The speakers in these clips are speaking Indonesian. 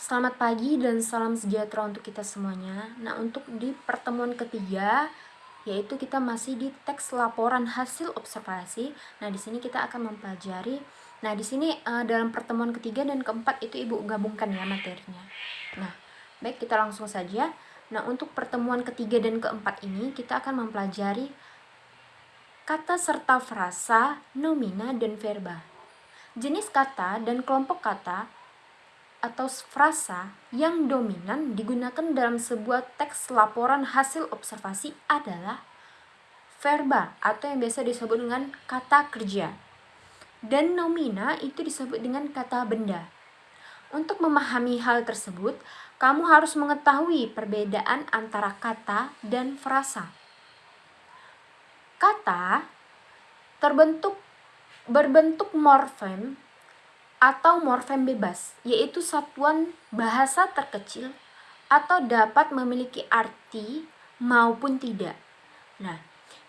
Selamat pagi dan salam sejahtera untuk kita semuanya. Nah, untuk di pertemuan ketiga yaitu kita masih di teks laporan hasil observasi. Nah, di sini kita akan mempelajari Nah, di sini uh, dalam pertemuan ketiga dan keempat itu Ibu gabungkan ya materinya. Nah, baik kita langsung saja. Nah, untuk pertemuan ketiga dan keempat ini kita akan mempelajari kata serta frasa, nomina, dan verba. Jenis kata dan kelompok kata atau frasa yang dominan digunakan dalam sebuah teks laporan hasil observasi adalah verba atau yang biasa disebut dengan kata kerja. Dan nomina itu disebut dengan kata benda. Untuk memahami hal tersebut, kamu harus mengetahui perbedaan antara kata dan frasa. Kata terbentuk berbentuk morfem atau morfem bebas, yaitu satuan bahasa terkecil atau dapat memiliki arti maupun tidak. Nah,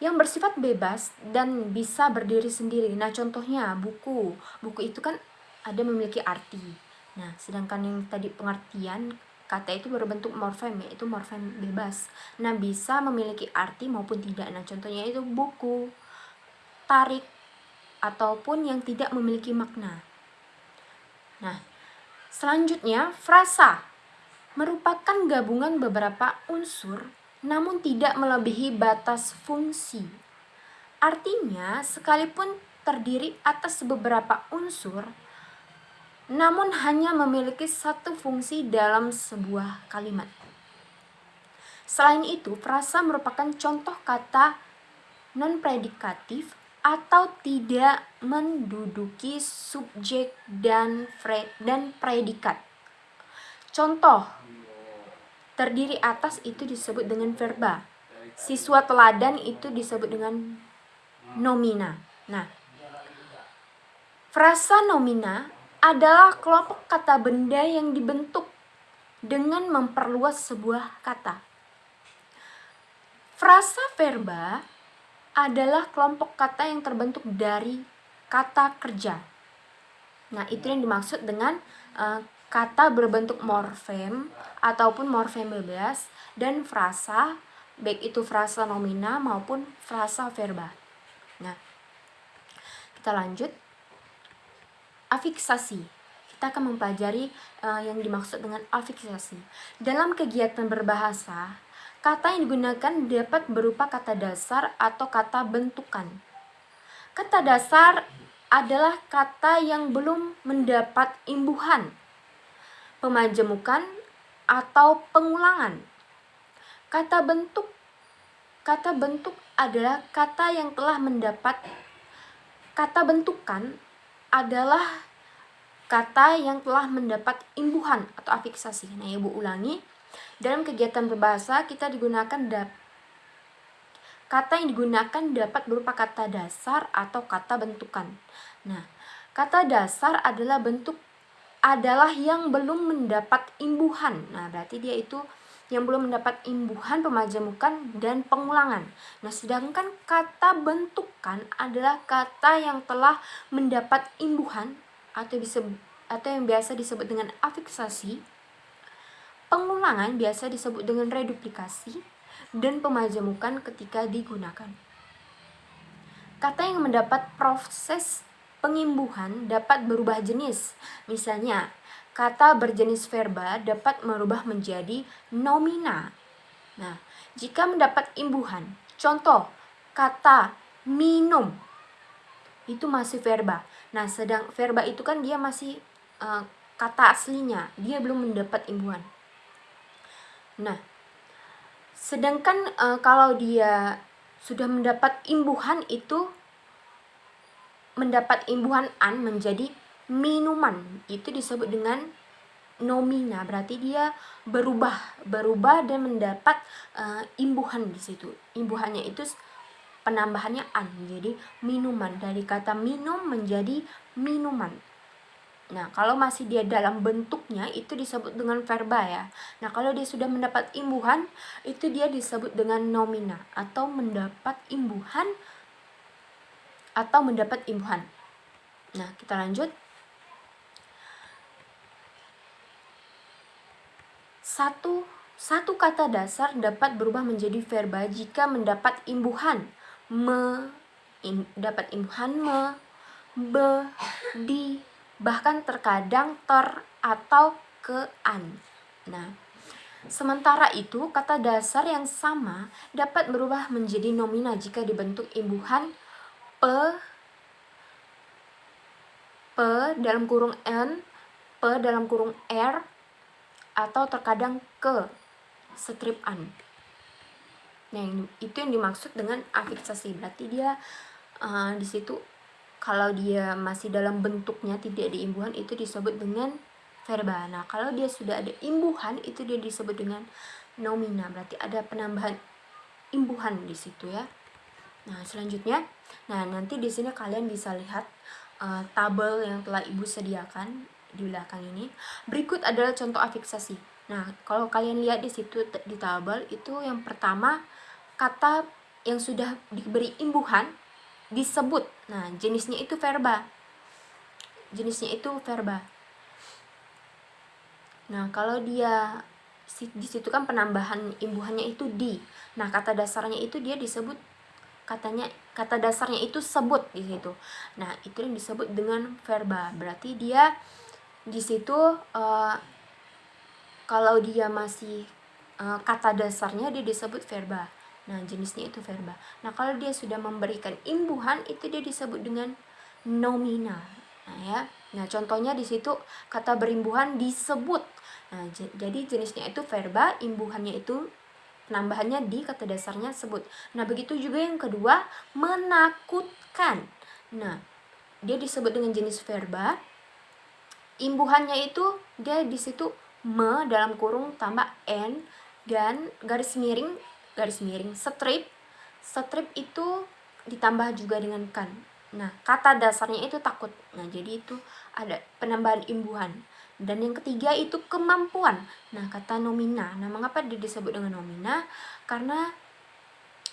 yang bersifat bebas dan bisa berdiri sendiri. Nah, contohnya buku. Buku itu kan ada memiliki arti. Nah, sedangkan yang tadi pengertian kata itu berbentuk morfem yaitu morfem bebas. Nah, bisa memiliki arti maupun tidak. Nah, contohnya itu buku, tarik ataupun yang tidak memiliki makna. Nah, selanjutnya frasa merupakan gabungan beberapa unsur namun tidak melebihi batas fungsi. Artinya, sekalipun terdiri atas beberapa unsur, namun hanya memiliki satu fungsi dalam sebuah kalimat. Selain itu, frasa merupakan contoh kata non-predikatif atau tidak menduduki subjek dan dan predikat. Contoh, terdiri atas itu disebut dengan verba. Siswa teladan itu disebut dengan nomina. Nah, frasa nomina adalah kelompok kata benda yang dibentuk dengan memperluas sebuah kata. Frasa verba adalah kelompok kata yang terbentuk dari kata kerja. Nah, itu yang dimaksud dengan uh, kata berbentuk morfem ataupun morfem bebas dan frasa, baik itu frasa nomina maupun frasa verba. Nah, kita lanjut. Afiksasi. Kita akan mempelajari uh, yang dimaksud dengan afiksasi. Dalam kegiatan berbahasa, Kata yang digunakan dapat berupa kata dasar atau kata bentukan. Kata dasar adalah kata yang belum mendapat imbuhan, pemajemukan, atau pengulangan. Kata bentuk kata bentuk adalah kata yang telah mendapat kata bentukan adalah kata yang telah mendapat imbuhan atau afiksasi. Nah, Ibu ulangi. Dalam kegiatan berbahasa kita digunakan dap kata yang digunakan dapat berupa kata dasar atau kata bentukan. Nah, kata dasar adalah bentuk adalah yang belum mendapat imbuhan. Nah, berarti dia itu yang belum mendapat imbuhan pemajamukan dan pengulangan. Nah, sedangkan kata bentukan adalah kata yang telah mendapat imbuhan atau bisa atau yang biasa disebut dengan afiksasi Pengulangan biasa disebut dengan reduplikasi dan pemajamukan ketika digunakan. Kata yang mendapat proses pengimbuhan dapat berubah jenis. Misalnya, kata berjenis verba dapat merubah menjadi nomina. Nah, jika mendapat imbuhan, contoh kata minum itu masih verba. Nah, sedang verba itu kan dia masih uh, kata aslinya, dia belum mendapat imbuhan. Nah, sedangkan e, kalau dia sudah mendapat imbuhan itu mendapat imbuhan an menjadi minuman. Itu disebut dengan nomina. Berarti dia berubah berubah dan mendapat e, imbuhan di situ. Imbuhannya itu penambahannya an. Jadi minuman. Dari kata minum menjadi minuman Nah, kalau masih dia dalam bentuknya itu disebut dengan verba ya. Nah, kalau dia sudah mendapat imbuhan itu dia disebut dengan nomina atau mendapat imbuhan atau mendapat imbuhan. Nah, kita lanjut. Satu, satu kata dasar dapat berubah menjadi verba jika mendapat imbuhan me, im, dapat imbuhan me, be, di, bahkan terkadang ter atau ke an. Nah, sementara itu kata dasar yang sama dapat berubah menjadi nomina jika dibentuk imbuhan pe, pe dalam kurung n, pe dalam kurung r, atau terkadang ke strip an. Nah, itu yang dimaksud dengan afiksasi. Berarti dia uh, di situ kalau dia masih dalam bentuknya tidak diimbuhan itu disebut dengan verba. Nah, kalau dia sudah ada imbuhan itu dia disebut dengan nomina. Berarti ada penambahan imbuhan di situ ya. Nah, selanjutnya, nah nanti di sini kalian bisa lihat uh, tabel yang telah Ibu sediakan di belakang ini. Berikut adalah contoh afiksasi. Nah, kalau kalian lihat di situ di tabel itu yang pertama kata yang sudah diberi imbuhan disebut. Nah, jenisnya itu verba. Jenisnya itu verba. Nah, kalau dia di situ kan penambahan imbuhannya itu di. Nah, kata dasarnya itu dia disebut katanya kata dasarnya itu sebut di situ. Nah, itu yang disebut dengan verba. Berarti dia di situ uh, kalau dia masih uh, kata dasarnya dia disebut verba. Nah, jenisnya itu verba. Nah, kalau dia sudah memberikan imbuhan itu dia disebut dengan nomina. Nah, ya. Nah, contohnya di situ kata berimbuhan disebut. Nah, jadi jenisnya itu verba, imbuhannya itu penambahannya di kata dasarnya sebut. Nah, begitu juga yang kedua, menakutkan. Nah, dia disebut dengan jenis verba, imbuhannya itu dia di situ me dalam kurung tambah n dan garis miring garis miring. Strip strip itu ditambah juga dengan kan. Nah kata dasarnya itu takut. Nah jadi itu ada penambahan imbuhan. Dan yang ketiga itu kemampuan. Nah kata nomina. Nah mengapa dia disebut dengan nomina? Karena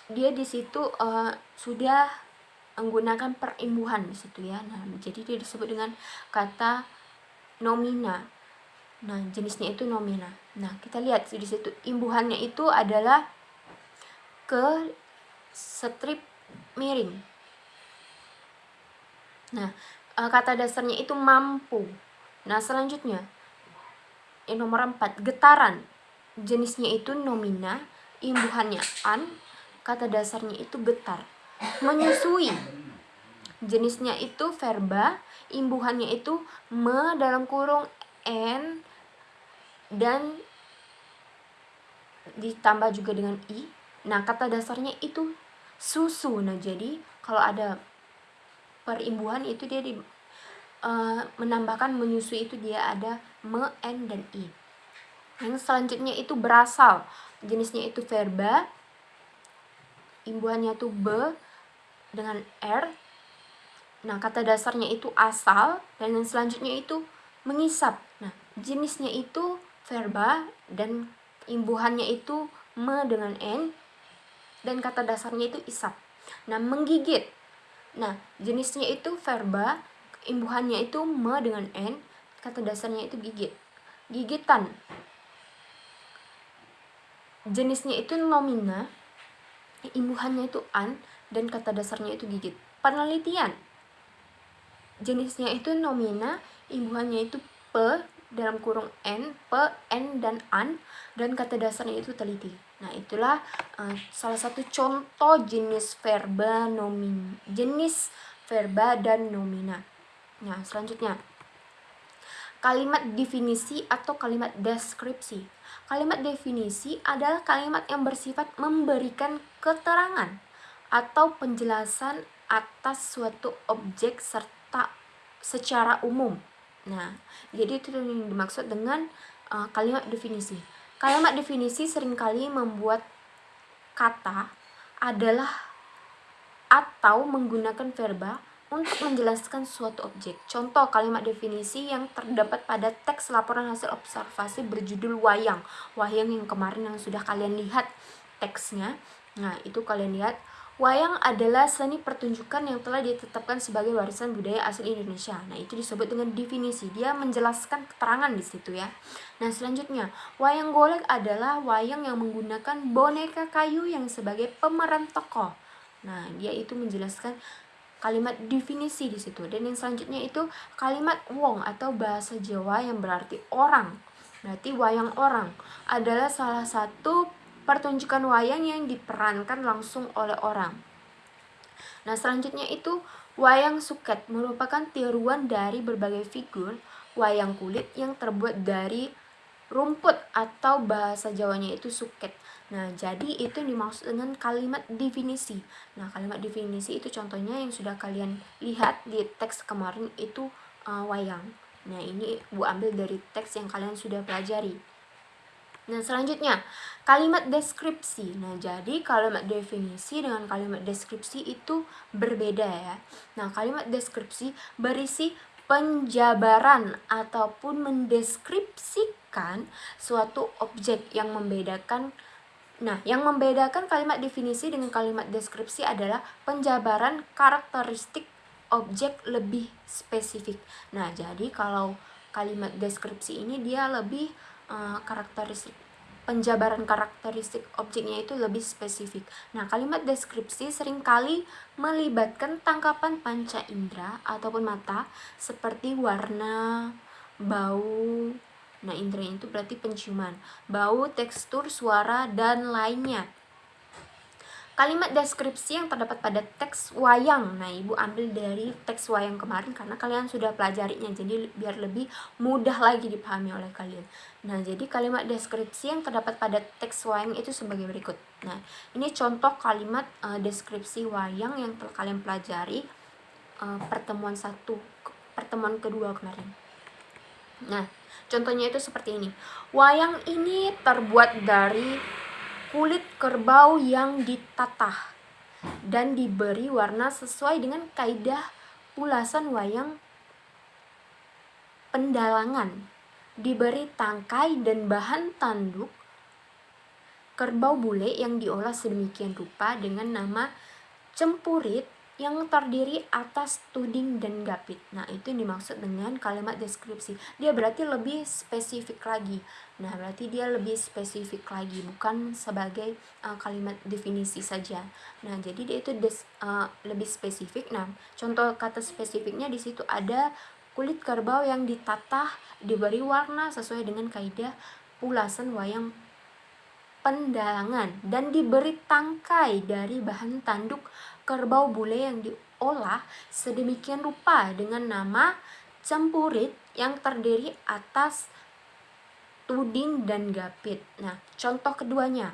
dia di situ uh, sudah menggunakan perimbuhan di situ ya. Nah jadi dia disebut dengan kata nomina. Nah, jenisnya itu nomina. Nah, kita lihat di situ. Imbuhannya itu adalah ke strip miring. Nah, eh, kata dasarnya itu mampu. Nah, selanjutnya yang nomor 4, getaran. Jenisnya itu nomina, imbuhannya an, kata dasarnya itu getar. Menyusui. Jenisnya itu verba, imbuhannya itu me dalam kurung n dan ditambah juga dengan i. Nah, kata dasarnya itu susu. Nah, jadi kalau ada perimbuhan itu dia di, uh, menambahkan menyusui itu dia ada me, n, dan i. Yang selanjutnya itu berasal. Jenisnya itu verba. Imbuhannya itu be dengan r Nah, kata dasarnya itu asal dan yang selanjutnya itu mengisap. Nah, jenisnya itu verba dan imbuhannya itu me dengan n dan kata dasarnya itu isap. Nah, menggigit. Nah, jenisnya itu verba, imbuhannya itu me dengan n, kata dasarnya itu gigit. Gigitan. Jenisnya itu nomina, imbuhannya itu an dan kata dasarnya itu gigit. Penelitian jenisnya itu nomina, imbuhannya itu pe dalam kurung n, pe, n dan an dan kata dasarnya itu teliti. Nah, itulah uh, salah satu contoh jenis verba nomin, jenis verba dan nomina. Nah, selanjutnya kalimat definisi atau kalimat deskripsi. Kalimat definisi adalah kalimat yang bersifat memberikan keterangan atau penjelasan atas suatu objek serta secara umum. Nah, jadi itu yang dimaksud dengan uh, kalimat definisi. Kalimat definisi sering kali membuat kata adalah atau menggunakan verba untuk menjelaskan suatu objek. Contoh kalimat definisi yang terdapat pada teks laporan hasil observasi berjudul wayang. Wayang yang kemarin yang sudah kalian lihat teksnya. Nah, itu kalian lihat Wayang adalah seni pertunjukan yang telah ditetapkan sebagai warisan budaya asli Indonesia. Nah, itu disebut dengan definisi. Dia menjelaskan keterangan di situ ya. Nah, selanjutnya, wayang golek adalah wayang yang menggunakan boneka kayu yang sebagai pemeran tokoh. Nah, dia itu menjelaskan kalimat definisi di situ. Dan yang selanjutnya itu kalimat wong atau bahasa Jawa yang berarti orang. Berarti wayang orang adalah salah satu pertunjukan wayang yang diperankan langsung oleh orang. Nah, selanjutnya itu wayang suket merupakan tiruan dari berbagai figur wayang kulit yang terbuat dari rumput atau bahasa Jawanya itu suket. Nah, jadi itu dimaksud dengan kalimat definisi. Nah, kalimat definisi itu contohnya yang sudah kalian lihat di teks kemarin itu uh, wayang. Nah, ini Bu ambil dari teks yang kalian sudah pelajari. Nah, selanjutnya kalimat deskripsi. Nah, jadi kalimat definisi dengan kalimat deskripsi itu berbeda ya. Nah, kalimat deskripsi berisi penjabaran ataupun mendeskripsikan suatu objek yang membedakan Nah, yang membedakan kalimat definisi dengan kalimat deskripsi adalah penjabaran karakteristik objek lebih spesifik. Nah, jadi kalau kalimat deskripsi ini dia lebih uh, karakteristik penjabaran karakteristik objeknya itu lebih spesifik. Nah, kalimat deskripsi sering kali melibatkan tangkapan panca indera ataupun mata seperti warna, bau. Nah, indera itu berarti penciuman, bau, tekstur, suara, dan lainnya. Kalimat deskripsi yang terdapat pada teks wayang. Nah, Ibu ambil dari teks wayang kemarin karena kalian sudah pelajarinya. Jadi biar lebih mudah lagi dipahami oleh kalian. Nah, jadi kalimat deskripsi yang terdapat pada teks wayang itu sebagai berikut. Nah, ini contoh kalimat uh, deskripsi wayang yang telah kalian pelajari uh, pertemuan satu, pertemuan kedua kemarin. Nah, contohnya itu seperti ini. Wayang ini terbuat dari kulit kerbau yang ditatah dan diberi warna sesuai dengan kaidah pulasan wayang pendalangan. Diberi tangkai dan bahan tanduk kerbau bule yang diolah sedemikian rupa dengan nama cempurit yang terdiri atas tuding dan gapit. Nah, itu yang dimaksud dengan kalimat deskripsi. Dia berarti lebih spesifik lagi. Nah, berarti dia lebih spesifik lagi, bukan sebagai uh, kalimat definisi saja. Nah, jadi dia itu des, uh, lebih spesifik. Nah, contoh kata spesifiknya di situ ada kulit kerbau yang ditatah, diberi warna sesuai dengan kaidah pulasan wayang pendalangan dan diberi tangkai dari bahan tanduk kerbau bule yang diolah sedemikian rupa dengan nama cempurit yang terdiri atas tuding dan gapit. Nah, contoh keduanya.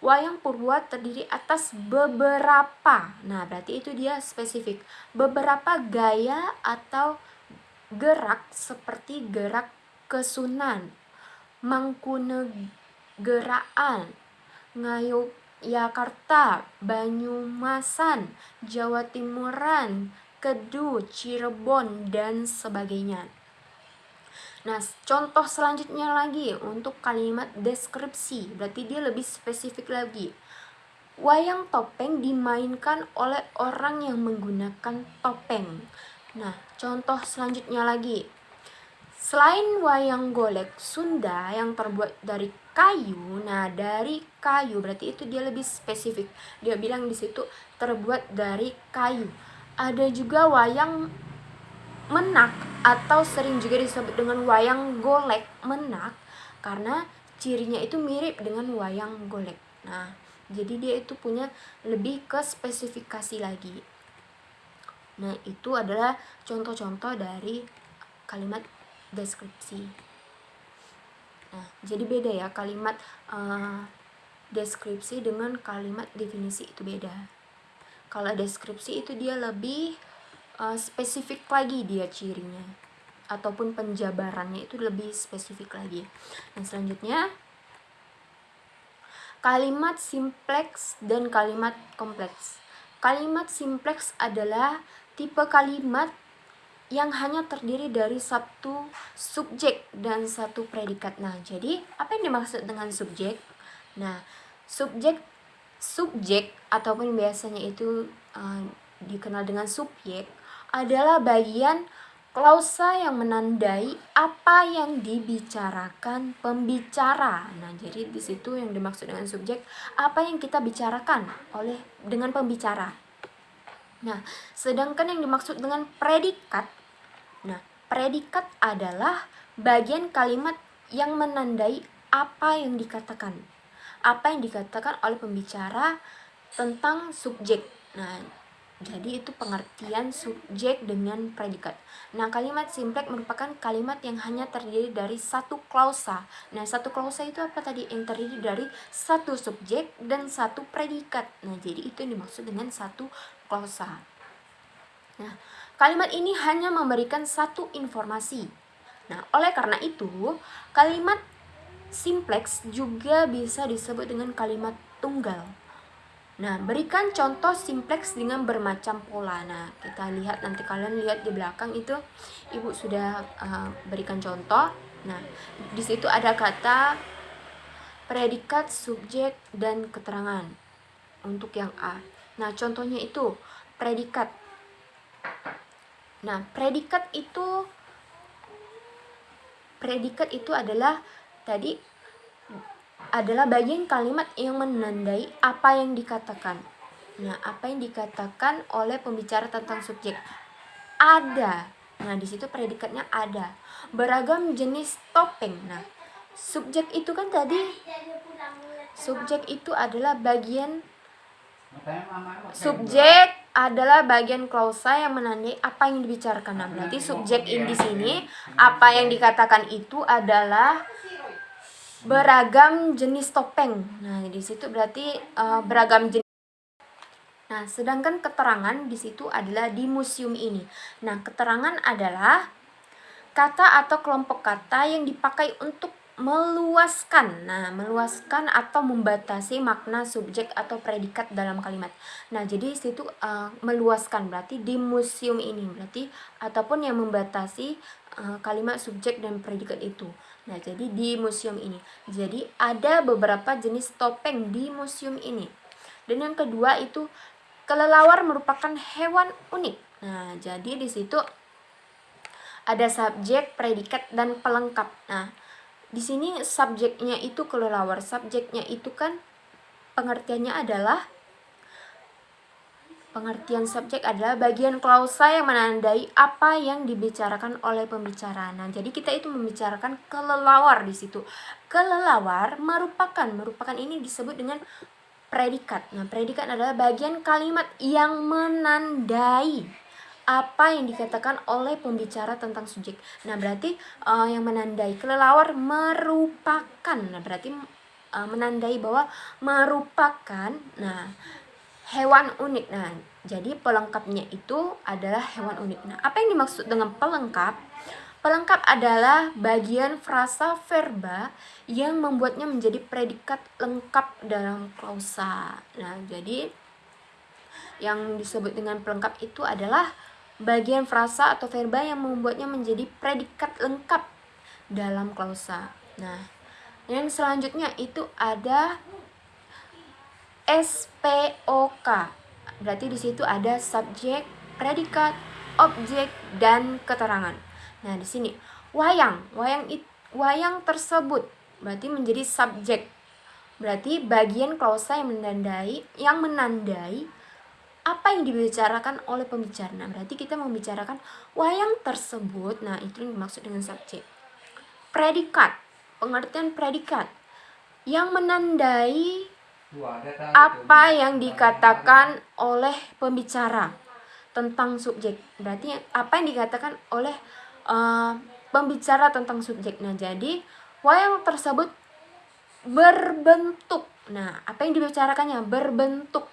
Wayang purwa terdiri atas beberapa. Nah, berarti itu dia spesifik. Beberapa gaya atau gerak seperti gerak kesunan, mangkunegeraan, ngayup Yakarta, Banyumasan, Jawa Timuran, Kedu, Cirebon, dan sebagainya. Nah, contoh selanjutnya lagi untuk kalimat deskripsi, berarti dia lebih spesifik lagi. Wayang topeng dimainkan oleh orang yang menggunakan topeng. Nah, contoh selanjutnya lagi. Selain wayang golek Sunda yang terbuat dari kayu, nah dari kayu berarti itu dia lebih spesifik. Dia bilang di situ terbuat dari kayu. Ada juga wayang menak atau sering juga disebut dengan wayang golek menak karena cirinya itu mirip dengan wayang golek. Nah, jadi dia itu punya lebih ke spesifikasi lagi. Nah, itu adalah contoh-contoh dari kalimat deskripsi. Nah, jadi beda ya kalimat uh, deskripsi dengan kalimat definisi itu beda. Kalau deskripsi itu dia lebih uh, spesifik lagi dia cirinya ataupun penjabarannya itu lebih spesifik lagi. Nah, selanjutnya kalimat simpleks dan kalimat kompleks. Kalimat simpleks adalah tipe kalimat yang hanya terdiri dari satu subjek dan satu predikat. Nah, jadi apa yang dimaksud dengan subjek? Nah, subjek subjek ataupun biasanya itu uh, dikenal dengan subjek adalah bagian klausa yang menandai apa yang dibicarakan pembicara. Nah, jadi di situ yang dimaksud dengan subjek apa yang kita bicarakan oleh dengan pembicara. Nah, sedangkan yang dimaksud dengan predikat predikat adalah bagian kalimat yang menandai apa yang dikatakan. Apa yang dikatakan oleh pembicara tentang subjek. Nah, jadi itu pengertian subjek dengan predikat. Nah, kalimat simplek merupakan kalimat yang hanya terdiri dari satu klausa. Nah, satu klausa itu apa tadi? Yang terdiri dari satu subjek dan satu predikat. Nah, jadi itu yang dimaksud dengan satu klausa. Nah, kalimat ini hanya memberikan satu informasi. Nah, oleh karena itu, kalimat simplex juga bisa disebut dengan kalimat tunggal. Nah, berikan contoh simplex dengan bermacam pola. Nah, kita lihat nanti kalian lihat di belakang itu Ibu sudah uh, berikan contoh. Nah, di situ ada kata predikat, subjek dan keterangan untuk yang A. Nah, contohnya itu predikat. Nah, predikat itu predikat itu adalah tadi adalah bagian kalimat yang menandai apa yang dikatakan. Nah, apa yang dikatakan oleh pembicara tentang subjek ada. Nah, di situ predikatnya ada. Beragam jenis topeng. Nah, subjek itu kan tadi subjek itu adalah bagian subjek adalah bagian klausa yang menandai apa yang dibicarakan. Nah, berarti subjek ini di sini apa yang dikatakan itu adalah beragam jenis topeng. Nah, di situ berarti uh, beragam jenis Nah, sedangkan keterangan di situ adalah di museum ini. Nah, keterangan adalah kata atau kelompok kata yang dipakai untuk meluaskan. Nah, meluaskan atau membatasi makna subjek atau predikat dalam kalimat. Nah, jadi situ uh, meluaskan berarti di museum ini berarti ataupun yang membatasi uh, kalimat subjek dan predikat itu. Nah, jadi di museum ini. Jadi ada beberapa jenis topeng di museum ini. Dan yang kedua itu kelelawar merupakan hewan unik. Nah, jadi di situ ada subjek, predikat dan pelengkap. Nah, di sini subjeknya itu kelelawar. Subjeknya itu kan pengertiannya adalah Pengertian subjek adalah bagian klausa yang menandai apa yang dibicarakan oleh pembicara. Nah, jadi kita itu membicarakan kelelawar di situ. Kelelawar merupakan merupakan ini disebut dengan predikat. Nah, predikat adalah bagian kalimat yang menandai apa yang dikatakan oleh pembicara tentang subjek. Nah, berarti uh, yang menandai kelelawar merupakan. Nah, berarti uh, menandai bahwa merupakan. Nah, hewan unik. Nah, jadi pelengkapnya itu adalah hewan unik. Nah, apa yang dimaksud dengan pelengkap? Pelengkap adalah bagian frasa verba yang membuatnya menjadi predikat lengkap dalam klausa. Nah, jadi yang disebut dengan pelengkap itu adalah bagian frasa atau verba yang membuatnya menjadi predikat lengkap dalam klausa. Nah, yang selanjutnya itu ada SPOK. Berarti di situ ada subjek, predikat, objek dan keterangan. Nah, di sini wayang, wayang it, wayang tersebut berarti menjadi subjek. Berarti bagian klausa yang menandai yang menandai apa yang dibicarakan oleh pembicara. Nah, berarti kita membicarakan wayang tersebut. Nah, itu yang dimaksud dengan subjek. Predikat, pengertian predikat yang menandai apa yang dikatakan oleh pembicara tentang subjek berarti apa yang dikatakan oleh uh, pembicara tentang subjek nah jadi wayang tersebut berbentuk nah apa yang dibicarakannya berbentuk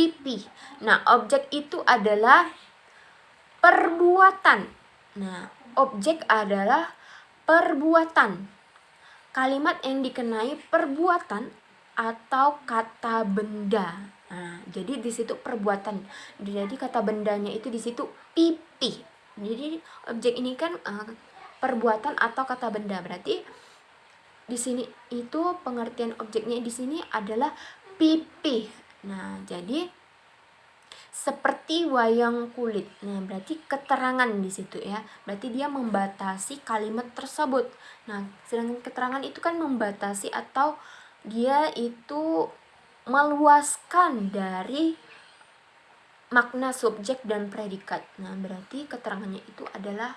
pipi nah objek itu adalah perbuatan nah objek adalah perbuatan kalimat yang dikenai perbuatan atau kata benda. Nah, jadi di situ perbuatan. Jadi kata bendanya itu di situ pipi. Jadi objek ini kan uh, perbuatan atau kata benda. Berarti di sini itu pengertian objeknya di sini adalah pipih. Nah, jadi seperti wayang kulit. Nah, berarti keterangan di situ ya. Berarti dia membatasi kalimat tersebut. Nah, sedangkan keterangan itu kan membatasi atau dia itu meluaskan dari makna subjek dan predikat. Nah, berarti keterangannya itu adalah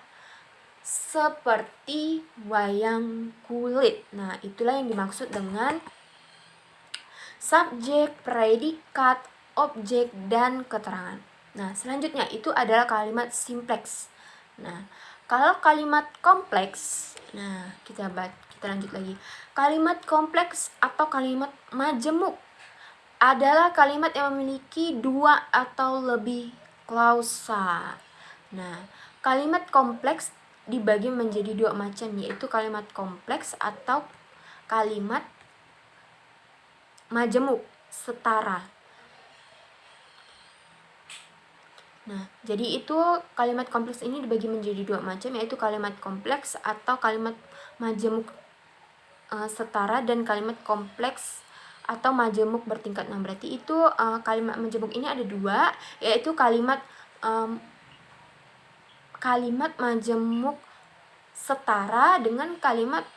seperti wayang kulit. Nah, itulah yang dimaksud dengan subjek, predikat, objek, dan keterangan. Nah, selanjutnya itu adalah kalimat simpleks. Nah, kalau kalimat kompleks, nah kita bat, kita lanjut lagi. Kalimat kompleks atau kalimat majemuk adalah kalimat yang memiliki dua atau lebih klausa. Nah, kalimat kompleks dibagi menjadi dua macam yaitu kalimat kompleks atau kalimat majemuk setara. Nah, jadi itu kalimat kompleks ini dibagi menjadi dua macam yaitu kalimat kompleks atau kalimat majemuk e, setara dan kalimat kompleks atau majemuk bertingkat. Nah, berarti itu e, kalimat majemuk ini ada dua yaitu kalimat um, kalimat majemuk setara dengan kalimat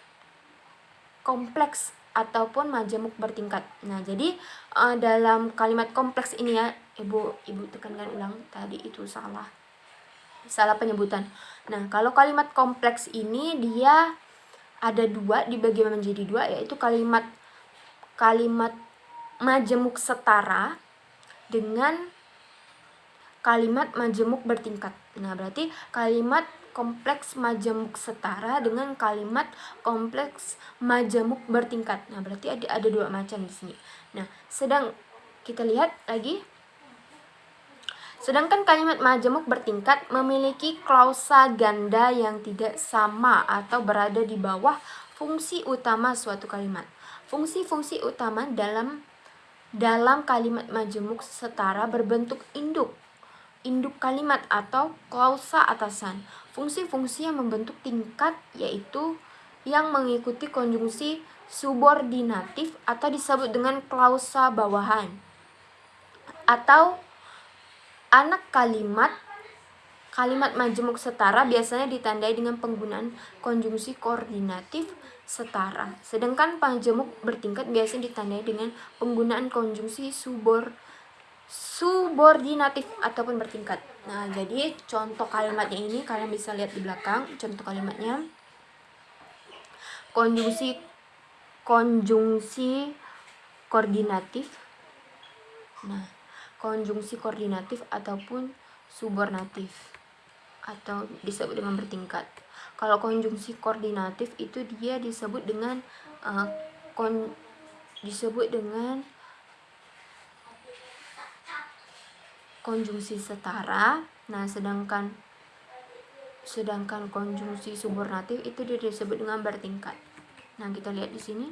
kompleks ataupun majemuk bertingkat. Nah, jadi uh, dalam kalimat kompleks ini ya, Ibu Ibu tekankan ulang tadi itu salah. Salah penyebutan. Nah, kalau kalimat kompleks ini dia ada dua dibagi menjadi dua yaitu kalimat kalimat majemuk setara dengan kalimat majemuk bertingkat. Nah, berarti kalimat kompleks majemuk setara dengan kalimat kompleks majemuk bertingkat. Nah, berarti ada ada dua macam di sini. Nah, sedang kita lihat lagi Sedangkan kalimat majemuk bertingkat memiliki klausa ganda yang tidak sama atau berada di bawah fungsi utama suatu kalimat. Fungsi-fungsi utama dalam dalam kalimat majemuk setara berbentuk induk induk kalimat atau klausa atasan. Fungsi-fungsi yang membentuk tingkat yaitu yang mengikuti konjungsi subordinatif atau disebut dengan klausa bawahan. Atau anak kalimat kalimat majemuk setara biasanya ditandai dengan penggunaan konjungsi koordinatif setara. Sedangkan majemuk bertingkat biasanya ditandai dengan penggunaan konjungsi subor subordinatif ataupun bertingkat. Nah, jadi contoh kalimatnya ini kalian bisa lihat di belakang contoh kalimatnya. Konjungsi konjungsi koordinatif. Nah, konjungsi koordinatif ataupun subordinatif atau disebut dengan bertingkat. Kalau konjungsi koordinatif itu dia disebut dengan uh, kon disebut dengan konjungsi setara. Nah, sedangkan sedangkan konjungsi subordinatif itu disebut dengan bertingkat. Nah, kita lihat di sini.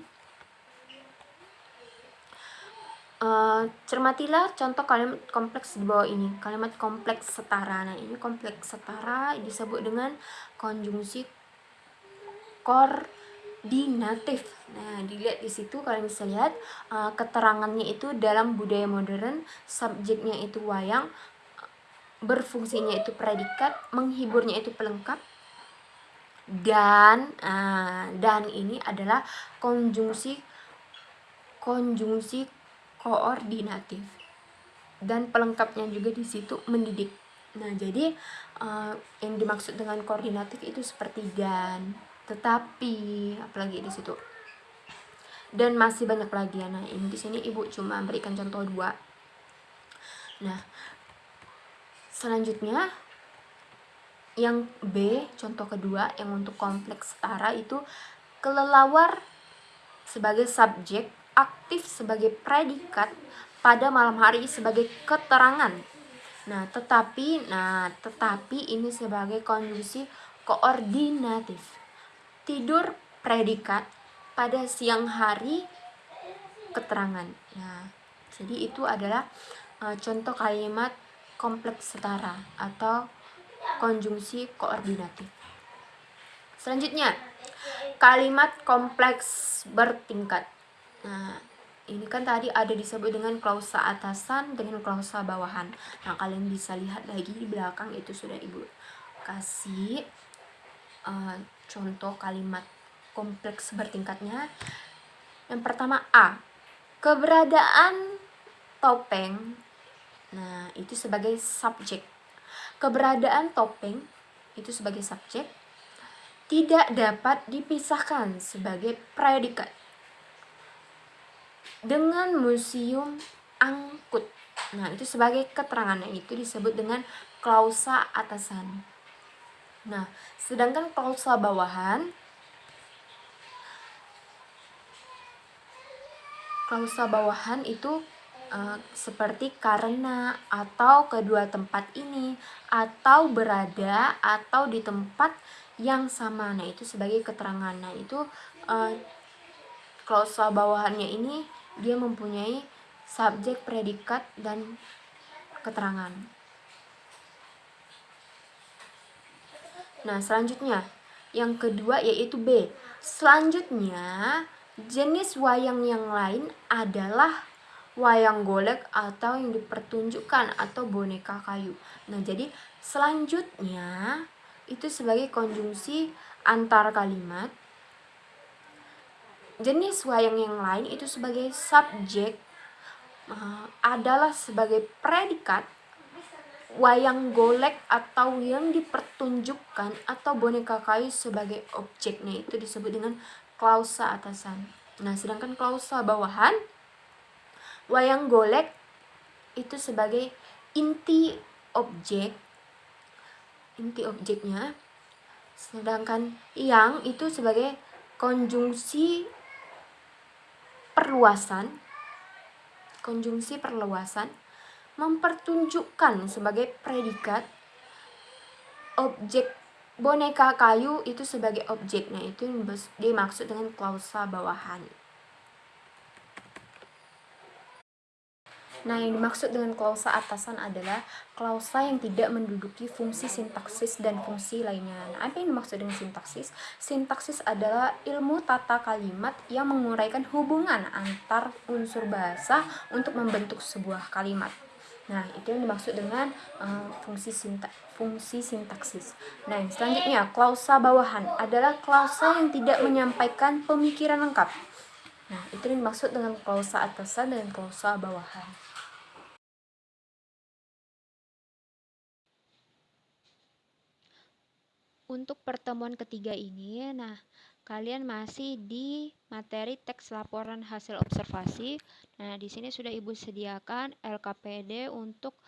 Uh, cermatilah contoh kalimat kompleks di bawah ini. Kalimat kompleks setara. Nah, ini kompleks setara disebut dengan konjungsi kor dinatif. Nah, dilihat di situ kalian bisa lihat uh, keterangannya itu dalam budaya modern, subjeknya itu wayang, berfungsinya itu predikat, menghiburnya itu pelengkap, dan uh, dan ini adalah konjungsi konjungsi koordinatif dan pelengkapnya juga di situ mendidik. Nah, jadi uh, yang dimaksud dengan koordinatif itu seperti dan tetapi apalagi di situ. Dan masih banyak lagi ya nah ini di sini ibu cuma berikan contoh dua. Nah selanjutnya yang B contoh kedua yang untuk kompleks setara itu kelelawar sebagai subjek aktif sebagai predikat pada malam hari sebagai keterangan. Nah tetapi nah tetapi ini sebagai konjungsi koordinatif tidur predikat pada siang hari keterangan. Nah, jadi itu adalah uh, contoh kalimat kompleks setara atau konjungsi koordinatif. Selanjutnya, kalimat kompleks bertingkat. Nah, ini kan tadi ada disebut dengan klausa atasan dengan klausa bawahan nah kalian bisa lihat lagi di belakang itu sudah ibu kasih uh, contoh kalimat kompleks bertingkatnya. Yang pertama A. Keberadaan topeng. Nah itu sebagai subjek. Keberadaan topeng itu sebagai subjek tidak dapat dipisahkan sebagai predikat dengan museum angkut. Nah, itu sebagai keterangannya itu disebut dengan klausa atasan. Nah, sedangkan klausa bawahan klausa bawahan itu uh, seperti karena atau kedua tempat ini atau berada atau di tempat yang sama. Nah, itu sebagai keterangan. Nah, itu uh, klausa bawahannya ini dia mempunyai subjek, predikat, dan keterangan. Nah, selanjutnya yang kedua yaitu B. Selanjutnya, jenis wayang yang lain adalah wayang golek atau yang dipertunjukkan atau boneka kayu. Nah, jadi selanjutnya itu sebagai konjungsi antar kalimat jenis wayang yang lain itu sebagai subjek uh, adalah sebagai predikat wayang golek atau yang dipertunjukkan atau boneka kayu sebagai objeknya. Itu disebut dengan klausa atasan. Nah, sedangkan klausa bawahan wayang golek itu sebagai inti objek inti objeknya. Sedangkan yang itu sebagai konjungsi perluasan konjungsi perluasan mempertunjukkan sebagai predikat objek boneka kayu itu sebagai objeknya itu dimaksud dengan klausa bawahan Nah, yang dimaksud dengan klausa atasan adalah klausa yang tidak menduduki fungsi sintaksis dan fungsi lainnya. Nah, apa yang dimaksud dengan sintaksis? Sintaksis adalah ilmu tata kalimat yang menguraikan hubungan antar unsur bahasa untuk membentuk sebuah kalimat. Nah, itu yang dimaksud dengan uh, fungsi sinta fungsi sintaksis. Nah, yang selanjutnya, klausa bawahan adalah klausa yang tidak menyampaikan pemikiran lengkap. Nah, itu yang dimaksud dengan klausa atasan dan klausa bawahan. Untuk pertemuan ketiga ini, nah kalian masih di materi teks laporan hasil observasi. Nah, di sini sudah Ibu sediakan LKPD untuk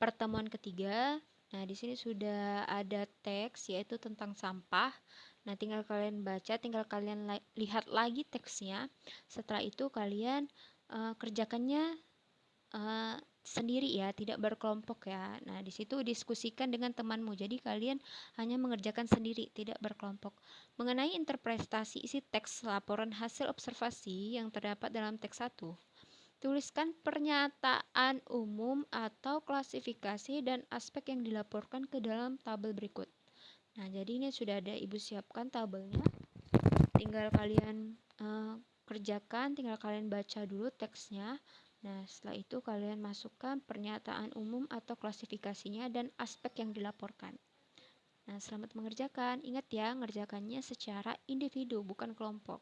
pertemuan ketiga. Nah, di sini sudah ada teks yaitu tentang sampah. Nah, tinggal kalian baca, tinggal kalian lihat lagi teksnya. Setelah itu kalian uh, kerjakannya uh, sendiri ya, tidak berkelompok ya. Nah, di situ diskusikan dengan temanmu. Jadi kalian hanya mengerjakan sendiri, tidak berkelompok. Mengenai interpretasi isi teks laporan hasil observasi yang terdapat dalam teks 1. Tuliskan pernyataan umum atau klasifikasi dan aspek yang dilaporkan ke dalam tabel berikut. Nah, jadi ini sudah ada Ibu siapkan tabelnya. Tinggal kalian uh, kerjakan, tinggal kalian baca dulu teksnya. Nah, setelah itu kalian masukkan pernyataan umum atau klasifikasinya dan aspek yang dilaporkan. Nah, selamat mengerjakan. Ingat ya, mengerjakannya secara individu, bukan kelompok.